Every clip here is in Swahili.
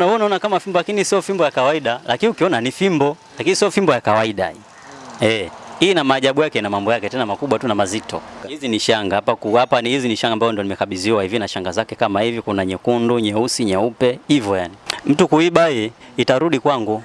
Na wewe unaona kama fimbo lakini sio fimbo ya kawaida, lakini ukiona ni fimbo, lakini sio fimbo ya kawaida hii. Eh, hii ina maajabu yake na mambo yake tena makubwa tu na mazito. Hizi ni shanga hapa ku hapa ni hizi ni shanga ambazo ndo nimekabidhiwa hivi na shanga zake kama hivi, kuna nyekundu, nyeusi, nyeupe, hivyo yani. Mtu kuiba hii itarudi kwangu.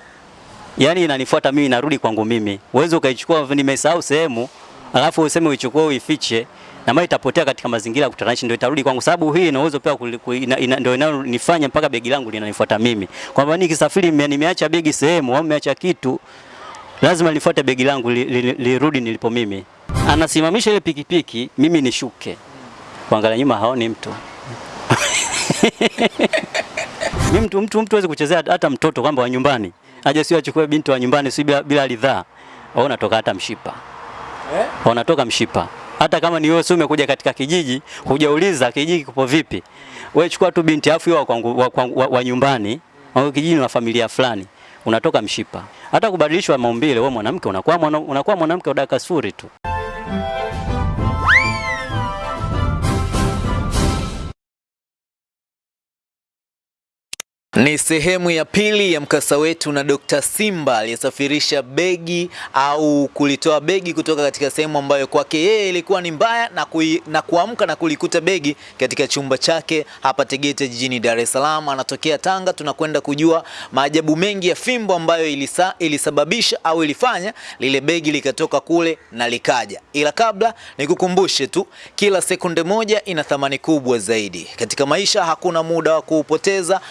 Yaani inanifuata mimi inarudi kwangu mimi. Uwezo ukaichukua nimesahau sehemu, alafu useme uichukue uifiche na mali itapotea katika mazingira ya kutatanisha, ndio itarudi kwangu, sababu hii ina uwezo pia ina, ina, ndio inanifanya mpaka begi langu linanifuata mimi, kwamba nikisafiri nime- nimeacha begi sehemu au nimeacha kitu, lazima nifuate begi langu lirudi li- li- li, nilipo mimi. Anasimamisha ile pikipiki, mimi nishuke, kuangalia nyuma haoni mtu. Mimi mtu mtu mtu hawezi kuchezea hata mtoto kwamba wa nyumbani. Aje, sio achukue binti wa nyumbani, si bila, bila ridhaa, au natoka hata mshipa. Eh? wanatoka mshipa. Hata kama ni wewe umekuja katika kijiji, hujauliza kijiji kipo vipi, wewe chukua tu binti afu wa, wa, wa, wa, wa nyumbani au kijiji wa familia fulani, unatoka mshipa. Hata kubadilishwa maumbile, wewe mwanamke unakuwa unakuwa mwanamke wa dakika sifuri tu. Ni sehemu ya pili ya mkasa wetu na Dr. Simba aliyesafirisha begi au kulitoa begi kutoka katika sehemu ambayo kwake yeye ilikuwa ni mbaya na, kui, na kuamka na kulikuta begi katika chumba chake hapa Tegeta jijini Dar es Salaam. Anatokea Tanga, tunakwenda kujua maajabu mengi ya fimbo ambayo ilisa, ilisababisha au ilifanya lile begi likatoka kule na likaja. Ila kabla nikukumbushe tu, kila sekunde moja ina thamani kubwa zaidi katika maisha. Hakuna muda wa kuupoteza,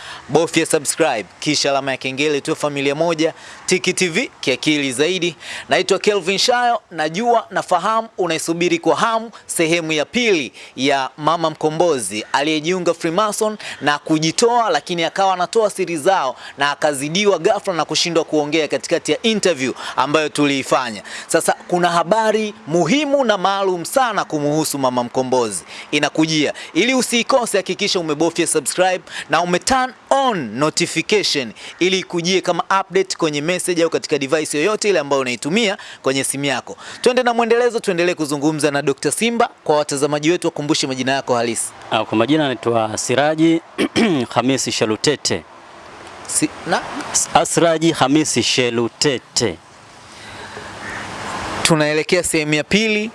bofya subscribe kisha alama ya kengele tu, familia moja Tiki TV kiakili zaidi. Naitwa Kelvin Shayo, najua nafahamu unaisubiri kwa hamu sehemu ya pili ya mama mkombozi aliyejiunga Freemason na kujitoa, lakini akawa anatoa siri zao na akazidiwa ghafla na kushindwa kuongea katikati ya interview ambayo tuliifanya. Sasa kuna habari muhimu na maalum sana kumuhusu mama mkombozi inakujia. Ili usiikose, hakikisha umebofya subscribe na ume turn on notification ili ikujie kama update kwenye message au katika device yoyote ile ambayo unaitumia kwenye simu yako. Twende na mwendelezo, tuendelee kuzungumza na Dr. Simba. Kwa watazamaji wetu, wakumbushe majina yako halisi. Ah, Kwa majina naitwa Siraji Hamisi Shelutete. Si, na Asraji Hamisi Shelutete. tunaelekea sehemu ya pili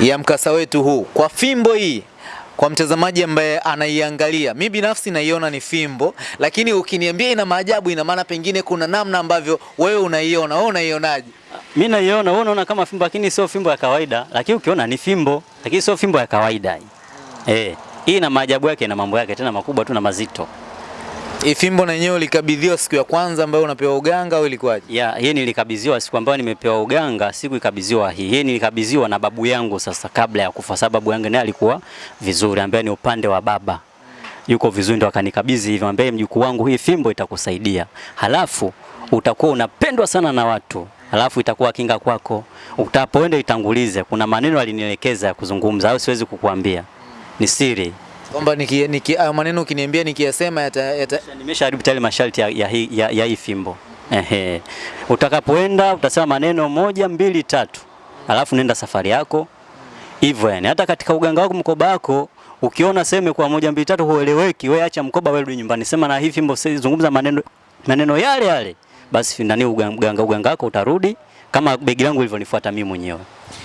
ya mkasa wetu huu kwa fimbo hii. Kwa mtazamaji ambaye anaiangalia, mi binafsi naiona ni fimbo, lakini ukiniambia ina maajabu, ina maana pengine kuna namna ambavyo wewe unaiona. Wewe unaionaje? Mi naiona, wewe unaona kama fimbo lakini sio fimbo ya kawaida, lakini ukiona ni fimbo, lakini sio fimbo ya kawaida. Eh, hii ina maajabu yake na mambo yake tena makubwa tu na mazito. Hii fimbo na yenyewe ulikabidhiwa siku ya kwanza ambayo unapewa uganga au ilikuwaje? Yeah, hii nilikabidhiwa siku ambayo nimepewa uganga, siku ikabidhiwa hii. Hii nilikabidhiwa na babu yangu sasa kabla ya kufa, sababu babu yangu naye alikuwa vizuri, ambaye ni upande wa baba. Yuko vizuri ndo akanikabidhi hivyo, ambaye mjukuu wangu, hii fimbo itakusaidia. Halafu utakuwa unapendwa sana na watu. Halafu itakuwa kinga kwako. Utapoenda itangulize. Kuna maneno alinielekeza ya kuzungumza au siwezi kukuambia. Ni siri. Kwamba niki, niki, ayo maneno ukiniambia nikiyasema yata, yata... Nimeshaharibu tayari masharti ya, ya, ya, ya hii fimbo. Ehe. Utakapoenda utasema maneno moja mbili tatu, alafu nenda safari yako hivyo. Yani hata katika uganga wako mkoba wako ukiona sema kwa moja mbili tatu hueleweki, wewe acha mkoba, wewe rudi nyumbani, sema na hii fimbo, zungumza maneno maneno yale yale, basi ndani uganga uganga wako utarudi kama begi langu lilivyonifuata mimi mwenyewe.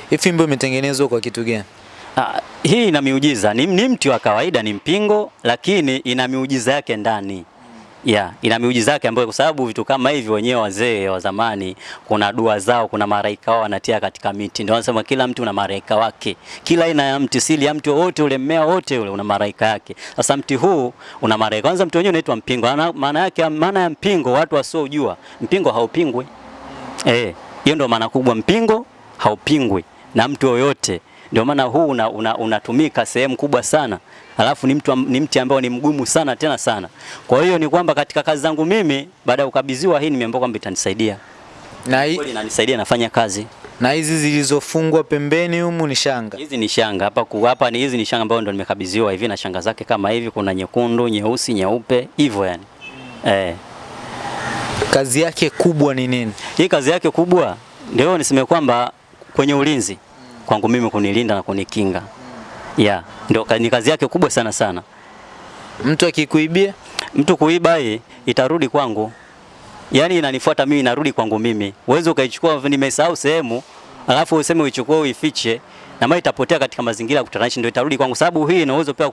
Hii fimbo imetengenezwa kwa kitu gani? Ah, hii ina miujiza. Ni, ni mti wa kawaida, ni mpingo, lakini ina miujiza yake ndani. Ya, ina miujiza yake ambayo kwa sababu vitu kama hivi wenyewe wazee wa zamani kuna dua zao, kuna maraika wao wanatia katika miti. Ndio wanasema kila mti una maraika wake. Kila aina ya mti, sili ya mti wote ule, mmea wote ule una maraika yake. Sasa mti huu una malaika. Kwanza mti wenyewe unaitwa mpingo. Ana- Maana yake maana ya mpingo watu wasiojua, mpingo haupingwi. Eh, hiyo ndio maana kubwa, mpingo haupingwi na mtu yoyote. Ndio maana huu unatumika una, una, sehemu kubwa sana, alafu ni, mtu, ni mti ambao ni mgumu sana tena sana. Kwa hiyo ni kwamba katika kazi zangu mimi baada ya kukabidhiwa hii nimeambiwa kwamba itanisaidia Na, hii- inanisaidia nafanya kazi. na hizi zilizofungwa pembeni humu ni shanga. Hizi ni shanga hapa ku hapa ni hizi ni shanga ambazo ndo nimekabidhiwa hivi na shanga zake kama hivi, kuna nyekundu, nyeusi, nyeupe hivyo yani. Eh, Kazi yake kubwa ni nini? hii kazi yake kubwa ndio niseme kwamba kwenye ulinzi kwangu mimi kunilinda na kunikinga. Yeah, ndio ni kazi yake kubwa sana sana. Mtu akikuibia mtu kuiba hii itarudi kwangu, yaani inanifuata mimi, inarudi kwangu mimi. Uweze ukaichukua, nimesahau sehemu, alafu useme uichukue uifiche, na mali itapotea katika mazingira ya kutatanisha, ndio itarudi kwangu, sababu hii ina uwezo pia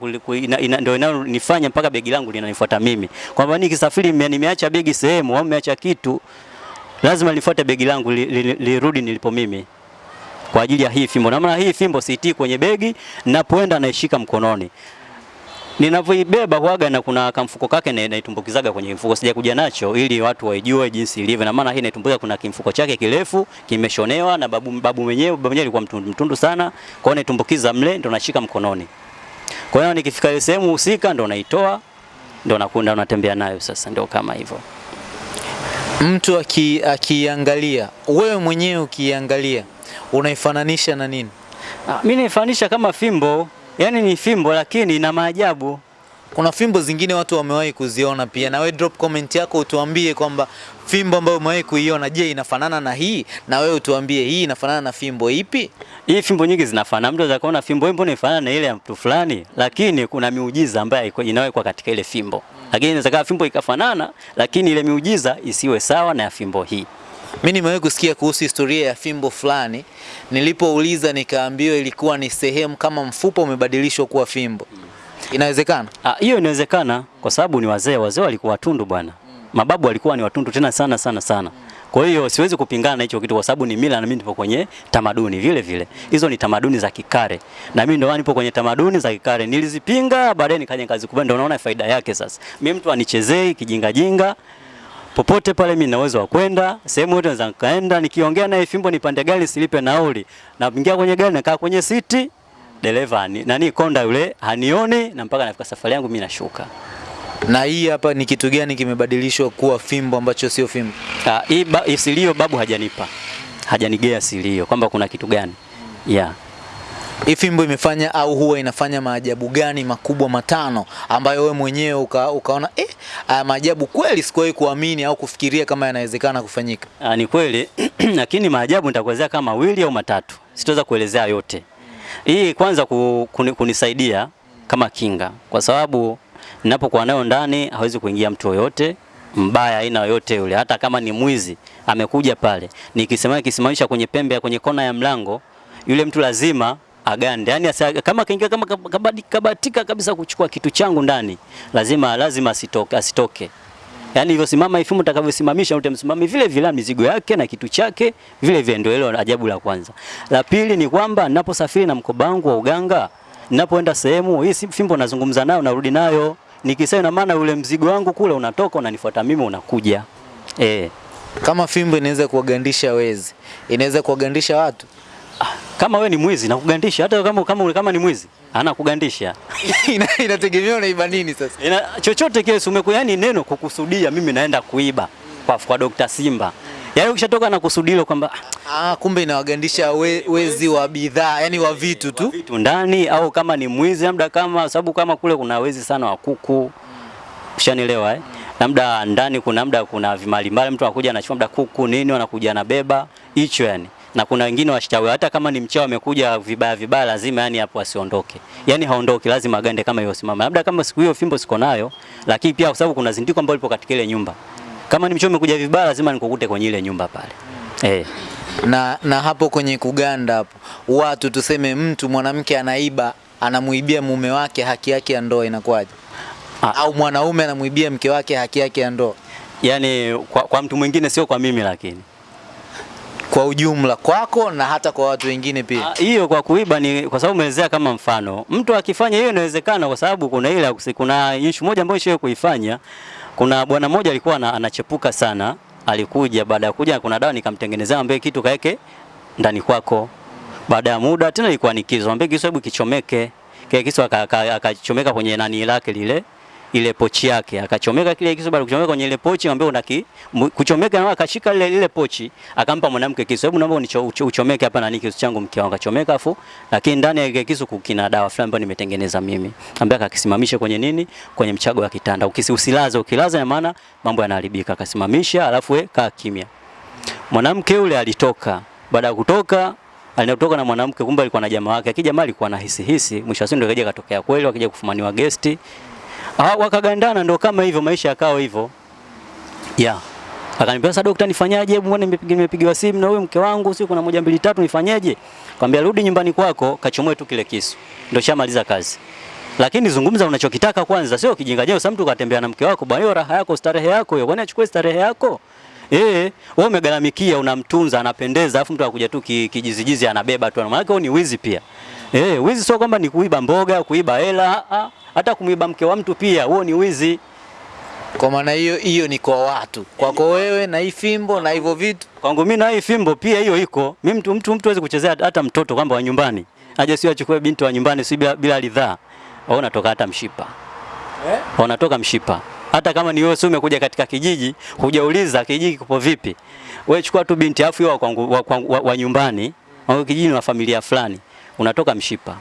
ndio inanifanya mpaka begi langu linanifuata mimi, kwamba nikisafiri nime- nimeacha begi sehemu au nimeacha kitu, lazima nifuate begi langu lirudi li- li- li, nilipo mimi kwa ajili ya hii fimbo. Na maana hii fimbo siitii kwenye begi, napoenda naishika mkononi. Ninavyoibeba huaga na kuna kamfuko kake na naitumbukizaga kwenye mfuko, sijakuja nacho ili watu waijue jinsi ilivyo. Na maana hii naitumbukiza, kuna kimfuko chake kirefu kimeshonewa na babu, babu mwenyewe babu mwenyewe alikuwa mtundu, mtundu sana, kwa hiyo naitumbukiza mle ndo nashika mkononi. Kwa hiyo nikifika ile sehemu husika ndo naitoa ndo nakunda unatembea nayo sasa, ndio kama hivyo. Mtu akiangalia, aki- wewe mwenyewe ukiangalia, unaifananisha na nini? Ah, mimi naifananisha kama fimbo, yani ni fimbo lakini ina maajabu. Kuna fimbo zingine watu wamewahi kuziona pia, na we drop comment yako utuambie kwamba fimbo ambayo umewahi kuiona, je, inafanana na hii? Na wewe utuambie hii inafanana na fimbo ipi? Hii fimbo nyingi zinafanana. Mtu anaweza kuona fimbo hii mbona inafanana na ile ya mtu fulani, lakini kuna miujiza ambayo inawekwa katika ile fimbo. Lakini inaweza fimbo ikafanana, lakini ile miujiza isiwe sawa na ya fimbo hii. Mimi nimewahi kusikia kuhusu historia ya fimbo fulani, nilipouliza nikaambiwa ilikuwa ni sehemu kama mfupa umebadilishwa kuwa fimbo. Inawezekana? Ah, hiyo inawezekana kwa sababu ni wazee. Wazee walikuwa watundu bwana. Mababu walikuwa ni watundu tena sana sana sana. Kwa hiyo siwezi kupingana na hicho kitu kwa sababu ni mila na mimi nipo kwenye tamaduni vile vile. Hizo ni tamaduni za Kikare. Na mimi ndio nipo kwenye tamaduni za Kikare. Nilizipinga baadaye nikaja nikazikubali ndio unaona faida yake sasa. Mimi mtu anichezei kijinga jinga. Popote pale mimi na uwezo wa kwenda, sehemu yote naweza nikaenda, nikiongea naye fimbo nipande gari silipe nauli. Na ingia kwenye gari nakaa kwenye siti, dereva ani- nani konda yule hanioni na mpaka nafika safari yangu mimi nashuka. Na hii hapa ni kitu gani kimebadilishwa kuwa fimbo ambacho sio fimbo? Ah, hii ba, silio babu hajanipa. Hajanigea silio kwamba kuna kitu gani. Yeah. Hii fimbo imefanya au huwa inafanya maajabu gani makubwa matano ambayo wewe mwenyewe uka, ukaona eh, haya maajabu kweli sikuwahi kuamini au kufikiria kama yanawezekana kufanyika. Ah, ni kweli lakini maajabu nitakuelezea kama mawili au matatu. Sitaweza kuelezea yote. Hii kwanza ku, kuni, kunisaidia kama kinga kwa sababu ninapokuwa nayo ndani hawezi kuingia mtu yoyote mbaya aina yoyote yule, hata kama ni mwizi amekuja pale, nikisema kisimamisha kwenye pembe ya kwenye kona ya mlango, yule mtu lazima agande, yani kama kaingia kama kabatika kabisa kuchukua kitu changu ndani, lazima lazima asitoke, asitoke. Yaani hivyo simama ifumu utakavyosimamisha utamsimami vile vile mizigo yake na kitu chake vile vile, ndio hilo ajabu la kwanza. La pili ni kwamba ninaposafiri na mkoba wangu wa uganga, ninapoenda sehemu hii fimbo nazungumza nayo narudi nayo. Nikisema na maana ule mzigo wangu kule unatoka unanifuata mimi unakuja. Eh. Kama fimbo inaweza kuwagandisha wezi, inaweza kuwagandisha watu. Kama we ni mwizi nakugandisha, hata kama kama, kama ni mwizi anakugandisha. Ina- Inategemea unaiba nini sasa. Ina, chochote kile umeku yani neno kukusudia mimi naenda kuiba kwa, kwa Dr. Simba. Yaani ukishatoka na kusudio kwamba Ah, kumbe inawagandisha we, wezi wa bidhaa, yani wa vitu tu. vitu ndani au kama ni mwizi labda kama sababu kama kule kuna wezi sana wa kuku. Ushanielewa eh? Labda ndani kuna labda kuna vimali mbali mtu anakuja anachukua labda kuku nini anakuja anabeba hicho yani. Na kuna wengine washtawe hata kama ni mchawi amekuja vibaya vibaya lazima yani hapo asiondoke. Yani haondoki lazima agande kama hiyo simama. Labda kama siku hiyo fimbo siko nayo lakini pia kwa sababu kuna zindiko ambalo lipo katika ile nyumba. Kama ni mchawi amekuja vibaya lazima nikukute kwenye ile nyumba pale. Eh. Na, na hapo kwenye kuganda hapo, watu tuseme, mtu mwanamke anaiba, anamuibia mume wake haki yake ya ndoa, inakuwaje? Ah. Au mwanaume anamuibia mke wake haki yake ya ndoa, yani kwa, kwa mtu mwingine sio kwa mimi lakini. Kwa ujumla kwako na hata kwa watu wengine pia. Ah, Hiyo kwa kuiba ni kwa sababu umeelezea kama mfano. Mtu akifanya hiyo inawezekana kwa sababu kuna ile kuna issue moja ambayo ishawahi kuifanya. Kuna bwana mmoja alikuwa anachepuka sana, alikuja baada ya kuja kuna dawa nikamtengenezea ambaye kitu kaeke ndani kwako. Baada ya muda tena ilikuwa nikizo, ambaye kisu hebu kichomeke. Kile aka- akachomeka kwenye nani lake lile ile pochi yake akachomeka kile kisu baada kuchomeka kwenye ile pochi ambaye unaki kuchomeka na akashika ile ile pochi akampa mwanamke kisu. Hebu naomba unicho- uchomeke hapa na kisu changu mke wangu akachomeka afu lakini ndani ya ile kisu kukina dawa fulani ambayo nimetengeneza mimi. Ambaye akakisimamisha kwenye nini kwenye mchago wa kitanda. Ukisi usilaze ukilaza maana mambo yanaharibika. Akasimamisha alafu we kaa kimya. Mwanamke yule alitoka. Baada ya kutoka alitoka na mwanamke kumbe alikuwa na jamaa wake. Akija jamaa alikuwa na hisi hisi mwisho wa siku ndio kaja katokea kweli akija kufumaniwa gesti Ah, wakagandana ndo kama hivyo maisha yakawa hivyo. Yeah. Akaniambia sasa daktari nifanyaje? Mbona nimepigiwa simu na huyu mke wangu sio kuna moja mbili tatu nifanyaje? Kwambia rudi nyumbani kwako kachomoe tu kile kisu. Ndio shamaliza kazi. Lakini zungumza unachokitaka kwanza, sio kijinga jeo. Sasa mtu katembea na mke wako, bwana hiyo raha yako, starehe yako hiyo. Bwana achukue starehe yako? Eh, wewe umegalamikia, unamtunza, anapendeza, afu mtu akuja tu kijizijizi anabeba tu. Maana yake ni wizi pia. Eh, wizi sio kwamba ni kuiba mboga, kuiba hela, ah, hata kumuiba mke wa mtu pia, huo ni wizi. Kwa maana hiyo hiyo ni kwa watu, kwako wewe na hii fimbo na hivyo vitu. Kwangu mimi na hii fimbo pia hiyo iko. Mimi mtu mtu mtu hawezi kuchezea hata mtoto kwamba wa nyumbani. Aje sio achukue binti wa nyumbani si bila, bila ridhaa. Wao natoka hata mshipa. Eh? Wanatoka mshipa. Hata kama ni wewe sio umekuja katika kijiji, hujauliza kijiji kipo vipi. Wewe chukua tu binti afu wa, kwangu- wa, wa, wa, wa nyumbani, au kijiji wa familia fulani. Unatoka mshipa.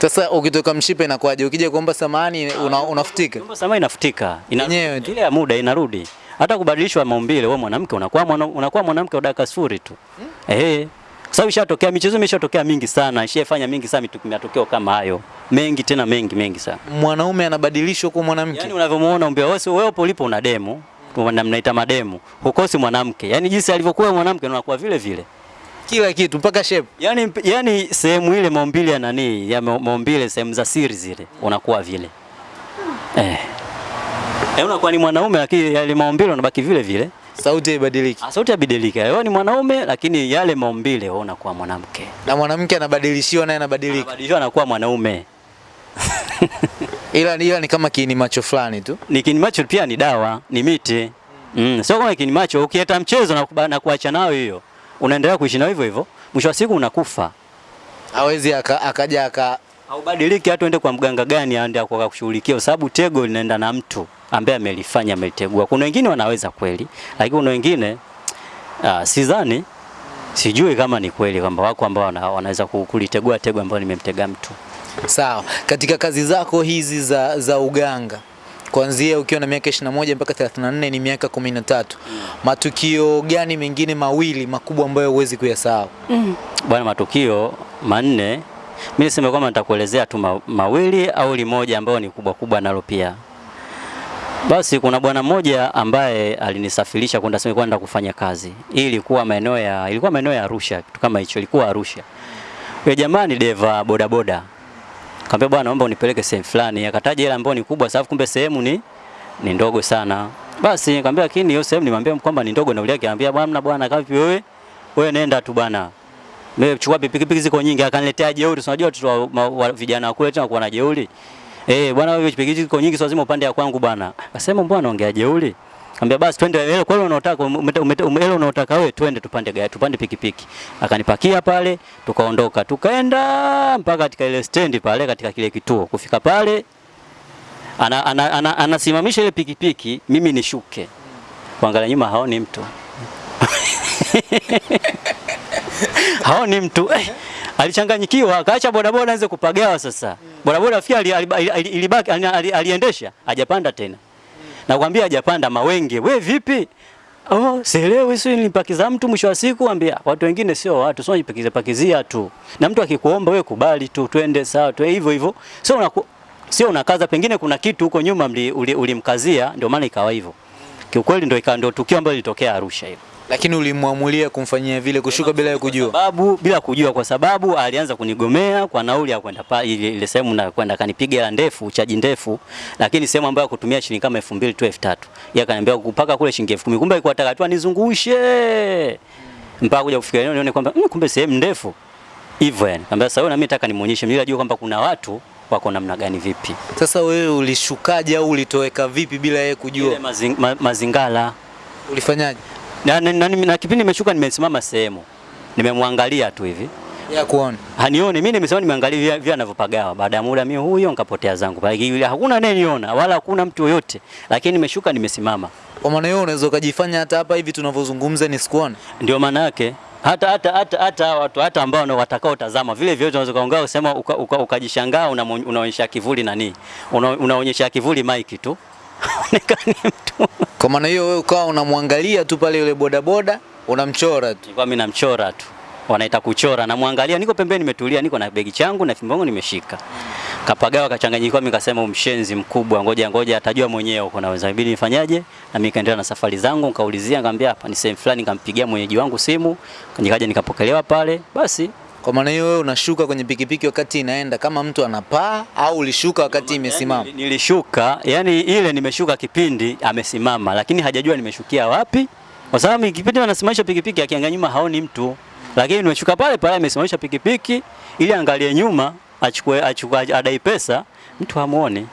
Sasa ukitoka mshipa inakuwaje? Ukija kuomba samani una, unafutika. Kuomba samani inafutika. Ina, ile ya muda inarudi. Hata kubadilishwa maumbile wewe mwanamke unakuwa mwana, unakuwa mwanamke wa dakika sifuri tu. Eh. Kwa sababu ishatokea michezo imeshatokea mingi sana, ishafanya mingi sana mitu- matokeo kama hayo. Mengi tena mengi mengi sana. Mwanaume anabadilishwa kwa mwanamke. Yaani unavyomuona umbea wewe wewe ulipo una demo, na mnaita mademu. Hukosi mwanamke. Yaani jinsi alivyokuwa mwanamke unakuwa vile vile. Kila kitu mpaka shape. Yaani yani sehemu ile maumbile ya nani, ya ma- maumbile sehemu za siri zile unakuwa vile. Eh. Eh, unakuwa ni mwanaume lakini yale maumbile unabaki vile vile. Sauti haibadiliki. Ah, Sauti haibadiliki. Wewe ni mwanaume lakini yale maumbile wewe unakuwa mwanamke. Na mwanamke anabadilishiwa naye anabadilika. Anabadilishwa anakuwa mwanaume. Ila ila ni kama kiini macho fulani tu. Ni kinimacho pia ni dawa, ni miti. Mm, sio kama kinimacho ukieta mchezo na, na kuacha nayo hiyo. Unaendelea kuishi na hivyo hivyo. Mwisho wa siku unakufa. Hawezi akaja aka Haubadiliki hata uende kwa mganga gani aende akakushughulikia, kwa sababu tego linaenda na mtu ambaye amelifanya amelitegua. Kuna wengine wanaweza kweli, lakini kuna wengine uh, sidhani, sijui kama ni kweli kwamba wako ambao wana, wanaweza kulitegua tego ambayo nimemtega mtu. Sawa. Katika kazi zako hizi za, za uganga kuanzia ukiwa na miaka 21 mpaka 34 ni miaka 13. Mm. Matukio gani mengine mawili makubwa ambayo huwezi kuyasahau? Mm. Bwana, matukio manne mimi niseme kwamba nitakuelezea tu ma, mawili au limoja ambayo ni kubwa kubwa nalo pia. Basi kuna bwana mmoja ambaye alinisafirisha kwenda sema kwenda kufanya kazi. Hii ilikuwa maeneo ya ilikuwa maeneo ya Arusha, kitu kama hicho, ilikuwa Arusha. Yule jamaa ni deva bodaboda. Kaambia bwana, naomba unipeleke sehemu fulani. Akataja ile ambayo ni kubwa, sababu kumbe sehemu ni ni ndogo sana. Basi nikamwambia lakini hiyo sehemu nimwambia kwamba ni ndogo na ule yake anambia bwana bwana kapi wewe? Wewe nenda tu bwana. Mimi chukua pikipiki ziko nyingi akaniletea jeuri. Unajua watoto wa- wa- vijana wa kule tena kuwa na jeuri. Eh, bwana wewe pikipiki ziko nyingi sio lazima upande ya kwangu bwana. Akasema mbona ongea jeuri? Kaambia basi twende ile kwa unaotaka ile unaotaka wewe twende tupande gari tupande pikipiki. Akanipakia pale tukaondoka. Tukaenda mpaka katika ile stendi pale katika kile kituo. Kufika pale ana, ana, ana, anasimamisha ile pikipiki mimi nishuke. Kuangalia nyuma haoni mtu. haoni mtu eh, alichanganyikiwa akaacha bodaboda anze kupagawa sasa. Bodaboda afia ilibaki ali- ali- aliendesha hajapanda tena. Nakwambia hajapanda mawenge. We vipi? Oh, sielewi sio nilipakiza mtu mwisho wa siku ambia watu wengine sio watu, sio jipakiza pakizia tu. Na mtu akikuomba we kubali tu twende sawa tu hivyo hivyo. Sio unaku, sio unakaza pengine kuna kitu huko nyuma ulimkazia, uli- ulimkazia ndio maana ikawa hivyo. Kiukweli ndio ikawa ndio tukio ambalo lilitokea Arusha hilo. Lakini ulimwamulia kumfanyia vile kushuka bila ya kujua. Sababu bila kujua, kwa sababu alianza kunigomea kwa nauli ya kwenda pale ile, sehemu na kwenda kanipiga ndefu, chaji ndefu, lakini sehemu ambayo kutumia shilingi kama 2000 tu 3000. Yeye akaniambia kupaka kule shilingi 10000. Kumbe alikuwa anataka tu anizungushe. Mpaka kuja kufikia eneo nione kwamba mm, kumbe sehemu ndefu. Hivyo yani. Kaambia sasa wewe na mimi nataka nimuonyeshe mimi najua kwamba kuna watu wako namna gani vipi. Sasa wewe ulishukaje au ulitoweka vipi bila yeye kujua? Ile ma, mazingala Ulifanyaje? Na, na, na, na kipindi nimeshuka nimesimama sehemu. Nimemwangalia tu hivi. Ya kuona. Hanioni mimi nimesema nimeangalia vile vile anavyopagawa. Baada ya muda mimi huyo nikapotea zangu. Bali hakuna anayeniona wala hakuna mtu yoyote. Lakini nimeshuka nimesimama. Kwa maana hiyo unaweza ukajifanya hata hapa hivi tunavyozungumza nisikuone. Ndio maana yake hata hata hata hata watu hata ambao no, watakao tazama vile vile unaweza kaongea usema ukajishangaa uka- uka- una, unaonyesha kivuli nani? Una, unaonyesha kivuli mike tu. nikani mtu. Kwa maana hiyo wewe ukawa unamwangalia tu pale yule bodaboda unamchora tu. Nilikuwa mimi namchora tu. wanaita kuchora, na namwangalia, niko pembeni, nimetulia, niko na begi changu na fimbo yangu nimeshika. Kapagawa kachanganyikiwa, mimi kasema umshenzi mkubwa, ngoja ngoja atajua mwenyewe huko naweza ibidi nifanyaje, na mimi kaendelea na safari zangu, nikaulizia, nikamwambia hapa ni sehemu fulani, nikampigia mwenyeji wangu simu, nikaja nikapokelewa pale, basi Kwa maana hiyo wewe unashuka kwenye pikipiki wakati inaenda kama mtu anapaa au ulishuka wakati imesimama? Yani, nilishuka yani ile nimeshuka kipindi amesimama, lakini hajajua nimeshukia wapi, kwa sababu kipindi anasimamisha pikipiki akiangalia nyuma haoni mtu, lakini nimeshuka pale pale amesimamisha pikipiki ili angalie nyuma achukue achukue adai pesa, mtu hamuoni.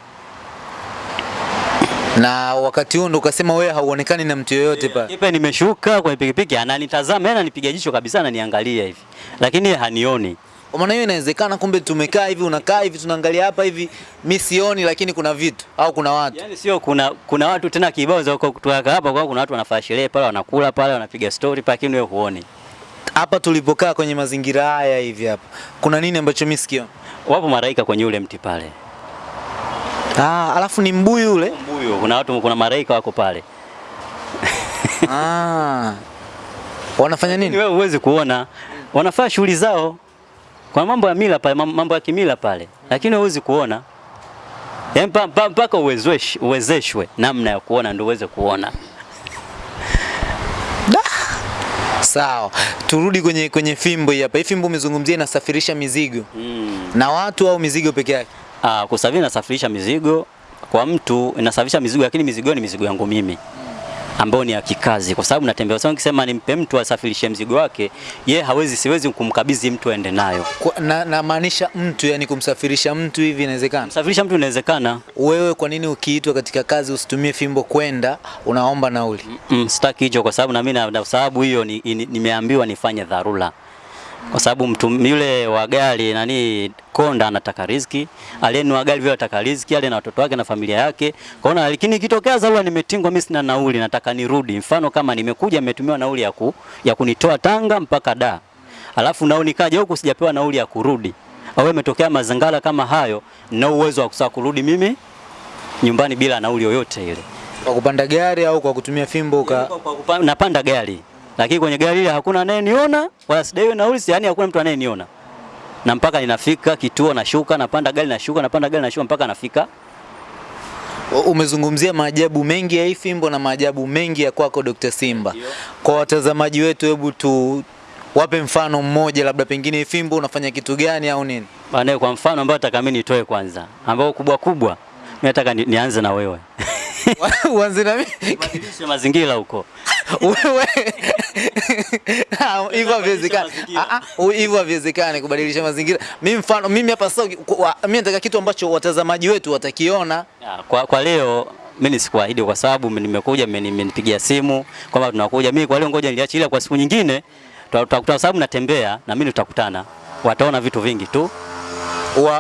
Na wakati huo ndo ukasema wewe hauonekani na mtu yoyote pale. Kipe nimeshuka kwenye pikipiki ananitazama, yeye ananipiga jicho kabisa, ananiangalia hivi, lakini hanioni. Kwa maana hiyo inawezekana kumbe tumekaa hivi unakaa hivi tunaangalia hapa hivi mimi sioni lakini kuna vitu au kuna watu. Yaani sio kuna kuna watu tena kibao za kutoka hapa kwa kuna watu wanafanya sherehe pale wanakula pale wanapiga story pale lakini wewe huoni. Hapa tulipokaa kwenye mazingira haya hivi hapa. Kuna nini ambacho mimi sikioni? Wapo maraika kwenye ule mti pale. Ah, alafu ni mbuyu ule. Mbuyo, kuna watu kuna maraika wako pale. ah. Wanafanya Ni nini? wewe huwezi kuona. Wanafanya shughuli zao. Kwa mambo ya mila pale, mambo ya kimila pale. Lakini huwezi kuona. mpaka mpa- uwezeshwe, uwezeshwe namna ya kuona ndio uweze kuona. Sawa. Turudi kwenye kwenye fimbo hii hapa. Hii fimbo umezungumzia inasafirisha mizigo. Mm. Na watu au mizigo peke yake? Ah, kusafiri inasafirisha mizigo kwa mtu inasafisha mizigo lakini mizigo ni mizigo yangu mimi ambayo ni ya kikazi kwa sababu natembea. Sasa nikisema nimpe mtu asafirishe mzigo wake, ye hawezi, siwezi kumkabidhi mtu aende nayo. Na, Na namaanisha mtu yani kumsafirisha mtu hivi inawezekana? Kumsafirisha mtu inawezekana. Wewe kwa nini ukiitwa katika kazi usitumie fimbo kwenda unaomba nauli? Mm, sitaki hicho kwa sababu na mimi na- sababu hiyo nimeambiwa ni, ni, nimeambiwa nifanye dharura. Kwa sababu mtu yule wa gari nani konda anataka riziki, aliyenunua gari vile anataka riziki, ale na watoto wake na familia yake. Kaona lakini ikitokea dharura nimetingwa mimi sina nauli, nataka nirudi. Mfano kama nimekuja nimetumiwa nauli ya ku, ya kunitoa Tanga mpaka Da. Alafu nao nikaja huku sijapewa nauli ya kurudi. Au imetokea mazingara kama hayo, na uwezo wa kusaa kurudi mimi nyumbani bila nauli yoyote ile. Kwa kupanda gari au kwa kutumia fimbo ka... Kwa- kupanda, napanda gari lakini kwenye gari ile hakuna anayeniona wala sidaiwe nauli, yani hakuna mtu anayeniona, na mpaka ninafika kituo nashuka, napanda gari nashuka, napanda gari nashuka mpaka nafika. Umezungumzia maajabu mengi ya hii fimbo na maajabu mengi ya kwako Dr. Simba. Kwa watazamaji wetu, hebu tu wape mfano mmoja, labda pengine hii fimbo unafanya kitu gani au nini? Bana, kwa mfano ambao nataka mimi nitoe kwanza, ambao kubwa kubwa, mimi nataka nianze na wewe Uanze na mimi. badilishe mazingira huko. Wewe Ah, hivyo haviwezekani. Ah, ah, hivyo haviwezekani kubadilisha mazingira. Mimi mfano mimi hapa sasa mimi nataka kitu ambacho watazamaji wetu watakiona. Kwa, kwa leo mimi sikuahidi kwa sababu nimekuja mmenipigia simu kwamba tunakuja. Mimi kwa leo ngoja niliache, ila kwa siku nyingine tutakutana, sababu natembea na mimi tutakutana, wataona vitu vingi tu.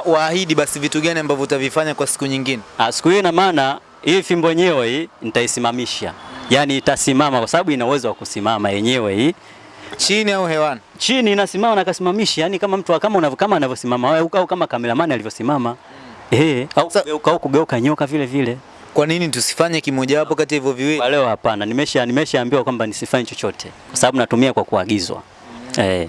Waahidi Wa, basi vitu gani ambavyo utavifanya kwa siku nyingine. Siku hii ina maana hii fimbo yenyewe hii nitaisimamisha, yaani itasimama kwa sababu ina uwezo wa kusimama yenyewe hii. Chini au hewani? chini inasimama na kasimamishi, yani kama mtu kama unavyo kama anavyosimama. Wewe au kama kameramani alivyosimama eh, au kugeuka au kugeuka nyoka vile vile. Kwa nini tusifanye kimojawapo kati ya hivyo viwili? Kwa leo hapana, nimesha nimeshaambiwa kwamba nisifanye chochote. Kwa sababu natumia kwa kuagizwa. Eh.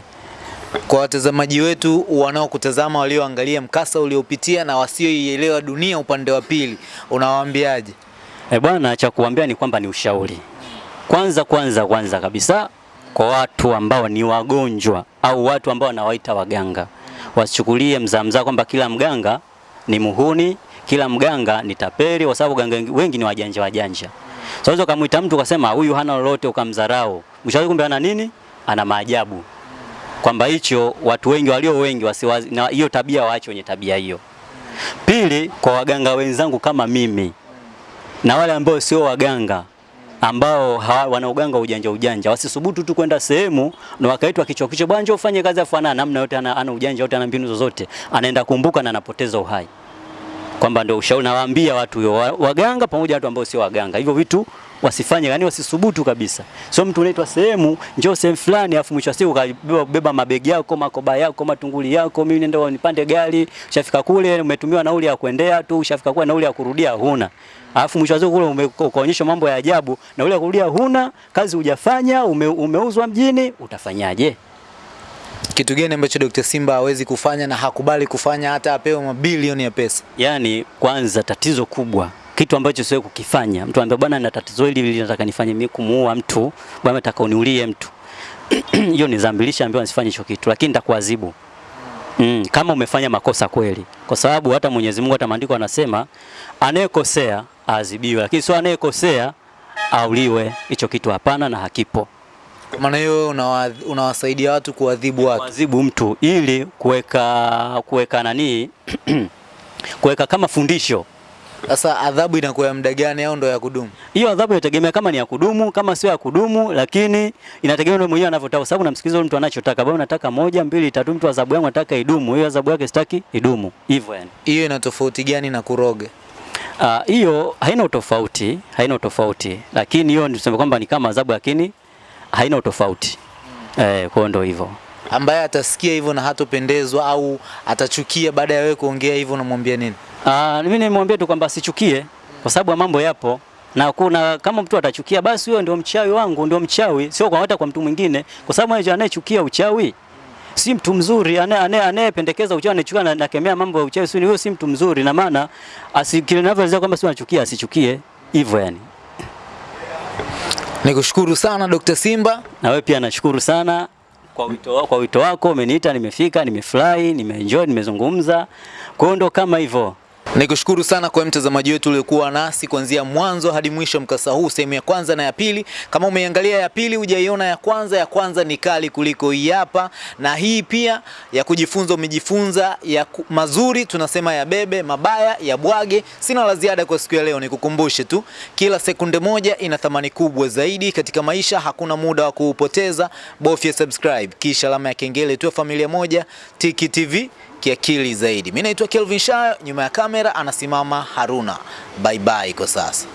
Kwa watazamaji wetu wanaokutazama walioangalia mkasa uliopitia na wasioielewa dunia upande wa pili, unawaambiaje? E bwana, cha kuambia ni kwamba ni ushauri. Kwanza kwanza kwanza kabisa kwa watu ambao ni wagonjwa au watu ambao wanawaita waganga, wasichukulie mzaa mzaa kwamba kila mganga ni muhuni, kila mganga ni tapeli, kwa sababu ganga wengi ni wajanja wajanja. Sasa So ukamwita mtu ukasema huyu hana lolote, ukamdharau, mshauri kumbe ana nini? Ana maajabu. Kwamba hicho watu wengi walio wengi wasiwazi, na hiyo tabia waache wenye tabia hiyo. Pili, kwa waganga wenzangu kama mimi na wale ambao sio waganga ambao wanauganga wana uganga ujanja ujanja, wasisubutu tu kwenda sehemu na wakaitwa kichwa kichwa, bwana njoo ufanye kazi, afu namna yote, ana, ana ujanja yote, ana mbinu zozote, anaenda kumbuka na anapoteza uhai. Kwamba ndio ushauri nawaambia watu hiyo, waganga pamoja na watu ambao sio waganga, hivyo vitu wasifanye, yani wasisubutu kabisa. Sio mtu unaitwa sehemu, njoo sehemu fulani, afu mwisho wa siku ukabeba beba mabegi yako, makoba yako, matunguli yako, mimi nenda nipande gari, ushafika kule umetumiwa nauli ya kuendea tu, ushafika kule nauli ya kurudia huna. Alafu mwisho wa siku kule ukaonyeshwa mambo ya ajabu, nauli ya kurudia huna, kazi hujafanya, ume, umeuzwa mjini, utafanyaje? Kitu gani ambacho Dr. Simba hawezi kufanya na hakubali kufanya hata apewe mabilioni ya pesa? Yaani kwanza tatizo kubwa kitu ambacho siwe kukifanya. Mtu anambia bwana, na tatizo hili hili nataka nifanye mimi kumuua mtu, bwana nataka uniulie mtu. Hiyo ni dhambi, lishaambiwa nisifanye hicho kitu, lakini nitakuadhibu. Mm, kama umefanya makosa kweli, kwa sababu hata Mwenyezi Mungu hata maandiko anasema anayekosea aadhibiwe, lakini sio anayekosea auliwe. Hicho kitu hapana na hakipo. Kwa maana hiyo unawasaidia una watu kuadhibu watu. kuadhibu mtu ili kuweka kuweka nani kuweka kama fundisho. Sasa adhabu inakuwa ya muda gani au ndo ya kudumu? Hiyo adhabu inategemea kama ni ya kudumu, kama sio ya kudumu, lakini inategemea ndio mwenyewe anavyotaka, sababu namsikiliza mtu anachotaka. Bwana nataka moja, mbili, tatu, mtu adhabu yangu nataka idumu. Hiyo adhabu yake sitaki idumu. Hivyo yani. Hiyo ina tofauti gani na kuroga? Ah, hiyo haina utofauti, haina utofauti. Lakini hiyo niseme kwamba ni kama adhabu lakini haina utofauti. Eh, kwa hiyo ndio hivyo. Ambaye atasikia hivyo na hatopendezwa au atachukia baada ya wewe kuongea hivyo, unamwambia nini? Ah, mimi nimemwambia tu kwamba asichukie kwa sababu ya mambo yapo na kuna kama mtu atachukia basi huyo ndio mchawi wangu, ndio mchawi, sio kwa hata kwa mtu mwingine, kwa sababu yeye anayechukia uchawi si mtu mzuri. anaye- anaye- Anayependekeza uchawi anachukia na nakemea mambo ya uchawi, sio huyo si mtu mzuri, na maana asikilinavyoweza kwamba si anachukia, asichukie hivyo yani. Nikushukuru sana Dr. Simba. Na wewe pia nashukuru sana kwa wito, wa- kwa wito wako, umeniita, nimefika, nimefurahi, nimeenjoy, nimezungumza. Kwa hiyo ndo kama hivyo. Nikushukuru sana kwa mtazamaji wetu uliokuwa nasi kuanzia mwanzo hadi mwisho mkasa huu, sehemu ya kwanza na ya pili. Kama umeangalia ya pili hujaiona ya kwanza, ya kwanza ni kali kuliko hii hapa, na hii pia ya kujifunza umejifunza, ya mazuri tunasema ya bebe, mabaya ya bwage. Sina la ziada kwa siku ya leo, nikukumbushe tu, kila sekunde moja ina thamani kubwa zaidi katika maisha. Hakuna muda wa kuupoteza, bofya subscribe kisha alama ya kengele, tu, familia moja. Tiki TV kiakili zaidi. Mimi naitwa Kelvin Shayo, nyuma ya kamera anasimama Haruna. Bye bye kwa sasa.